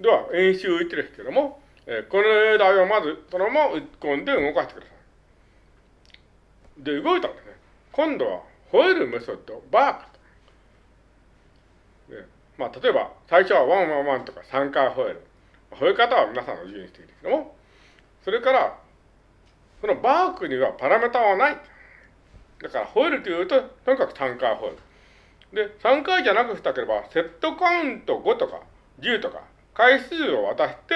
では、演習1ですけども、えー、この例題をまずそのまま打ち込んで動かしてください。で、動いたんですね。今度は、吠えるメソッド、バーク。でまあ、例えば、最初はワンワンワンとか3回吠える。吠え方は皆さんの自由にしていいですけども、それから、そのバークにはパラメータはない。だから、吠えるというと、とにかく3回吠える。で、3回じゃなくしたければ、セットカウント5とか10とか、回数を渡して、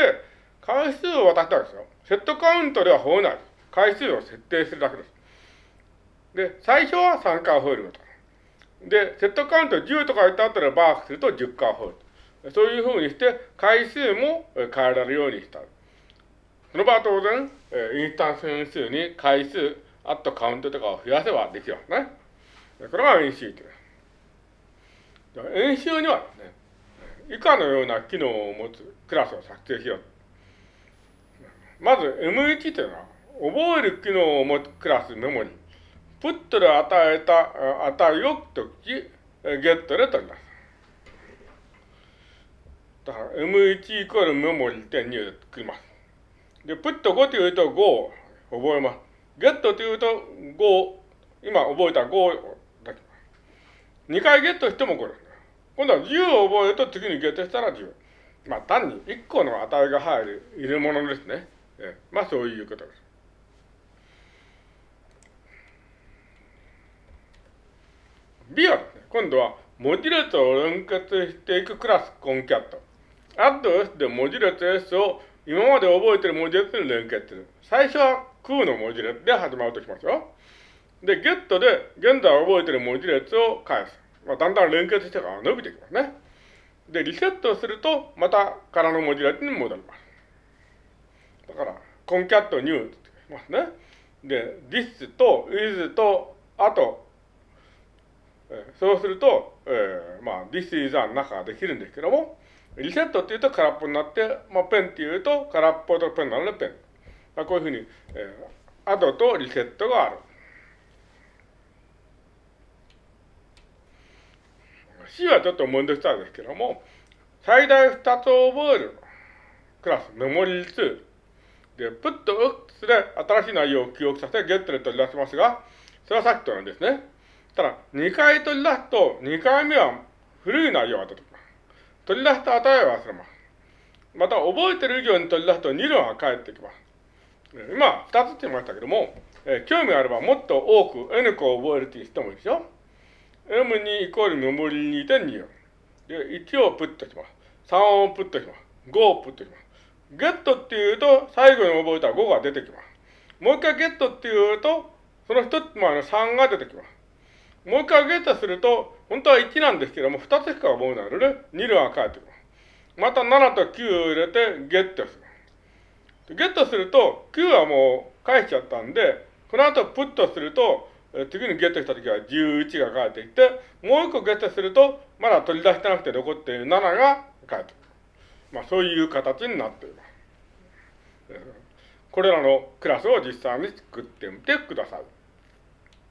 回数を渡したわけですよ。セットカウントでは吠えない。回数を設定するだけです。で、最初は3回吠えること。で、セットカウント10とか言った後でバークすると10回吠える。そういうふうにして、回数も変えられるようにした。その場合当然、インスタンス変数に回数、あとカウントとかを増やせばできますね。これが演習です。演習にはですね、以下のような機能を持つクラスを作成しよう。まず M1 というのは、覚える機能を持つクラスメモリ。プットで与えた値を時ゲットで取ります。だから M1 イコールメモリ点2で作ります。で、プット5というと5を覚えます。ゲットというと5、今覚えた5を出します2回ゲットしてもこれ。今度は10を覚えると次にゲットしたら10。まあ単に1個の値が入る入れ物ですね。えまあそういうことです。B はですね、今度は文字列を連結していくクラスコンキャット。アッド S で文字列 S を今まで覚えている文字列に連結する。最初は空の文字列で始まるとしますよ。で、ゲットで現在覚えている文字列を返す。まあ、だんだん連結してから伸びてきますね。で、リセットすると、また空の文字列に戻ります。だから、コンキャットニューって言いますね。で、this と is と、あと、え、そうすると、えー、まあ、this is の中ができるんですけども、リセットっていうと空っぽになって、まあ、ペンっていうと空っぽとペンなのでペン。まあ、こういうふうに、えー、アドとリセットがある。C はちょっと問題したんですけども、最大2つを覚えるクラス、メモリー2。で、プット X で新しい内容を記憶させ、ゲットで取り出しますが、それはさっきとなんですね。ただ、2回取り出すと、2回目は古い内容が出てきます。取り出した値を忘れます。また、覚えてる以上に取り出すと2論が返ってきます。今、2つって言いましたけども、えー、興味があればもっと多く N 個を覚えるっていう人もいいでしょ M2 イコールメモリ2.24。で、1をプットします。3をプットします。5をプットします。ゲットっていうと、最後に覚えた5が出てきます。もう一回ゲットっていうと、その一つ前の3が出てきます。もう一回ゲットすると、本当は1なんですけども、2つしか覚えないので、2両が返ってきます。また7と9を入れてゲットする。ゲットすると、9はもう返しちゃったんで、この後プットすると、次にゲットしたときは11が返ってきて、もう一個ゲットすると、まだ取り出してなくて残っている7が返ってくる。まあそういう形になっています。これらのクラスを実際に作ってみてください。